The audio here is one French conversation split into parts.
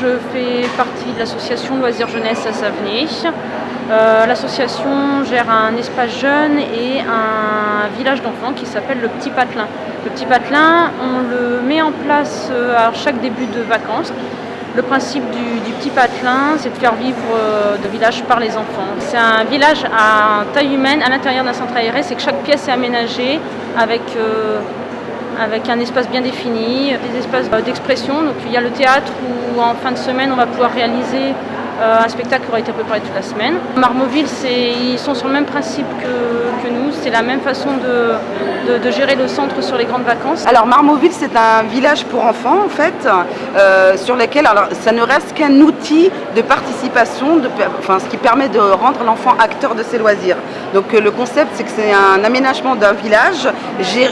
je fais partie de l'association Loisirs Jeunesse à Savenay. Euh, l'association gère un espace jeune et un village d'enfants qui s'appelle le Petit Patelin. Le Petit Patelin, on le met en place euh, à chaque début de vacances. Le principe du, Petit Patelin, c'est de faire vivre le village par les enfants. C'est un village à taille humaine à l'intérieur d'un centre aéré, c'est que chaque pièce est aménagée avec avec un espace bien défini, des espaces d'expression. Donc il y a le théâtre où en fin de semaine on va pouvoir réaliser euh, un spectacle qui aura été préparé toute la semaine. Marmoville, ils sont sur le même principe que, nous, c'est la même façon de, gérer le centre sur les grandes vacances. Alors Marmoville, c'est un village pour enfants en fait, euh, sur lequel ça ne reste qu'un outil de participation, enfin, ce qui permet de rendre l'enfant acteur de ses loisirs. Donc euh, le concept, c'est que c'est un aménagement d'un village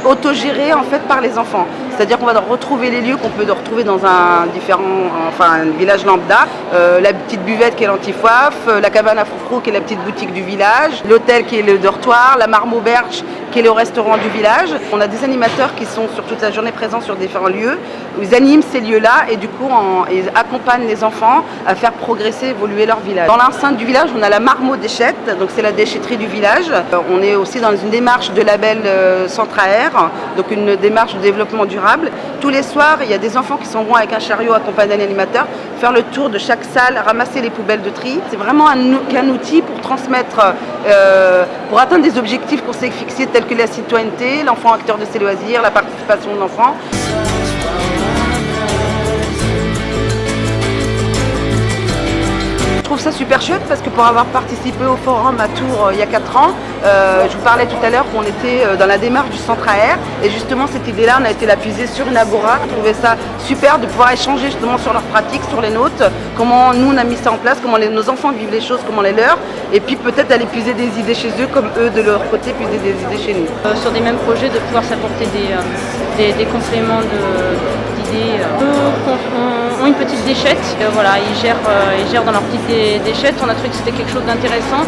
autogéré en fait par les enfants. C'est-à-dire qu'on va retrouver les lieux qu'on peut retrouver dans un différent, enfin un village lambda, la petite buvette qui est l'antifoif, euh, la cabane à froufrou qui est la petite boutique du village, l'hôtel qui est le dortoir, la marme auberge qui est le restaurant du village. On a des animateurs qui sont sur toute la journée présents sur différents lieux. Ils animent ces lieux-là et du coup ils accompagnent les enfants à faire progresser, évoluer leur village. Dans l'enceinte du village, on a la Marmot Déchette, donc c'est la déchetterie du village. Euh, on est aussi dans une démarche de label euh, centre air, donc une démarche de développement durable. Tous les soirs, il y a des enfants qui sont bons avec un chariot accompagné d'un animateur, faire le tour de chaque salle, ramasser les poubelles de tri. C'est vraiment un, outil pour transmettre, euh, pour atteindre des objectifs qu'on s'est fixés que la citoyenneté, l'enfant acteur de ses loisirs, la participation de l'enfant. Ça super chouette parce que pour avoir participé au forum à Tours euh, il y a 4 ans, euh, je vous parlais tout à l'heure qu'on était euh, dans la démarche du centre air et justement cette idée-là, on a été la puiser sur une agora. Je trouvais ça super de pouvoir échanger justement sur leurs pratiques, sur les nôtres, comment nous on a mis ça en place, comment nos enfants vivent les choses, comment les leurs, et puis peut-être aller puiser des idées chez eux comme eux de leur côté puiser des idées chez nous. sur des mêmes projets, de pouvoir s'apporter des, des, compléments d'idées. Une petite déchette, voilà, ils gèrent, ils gèrent dans leur petite déchette, on a trouvé que c'était quelque chose d'intéressant.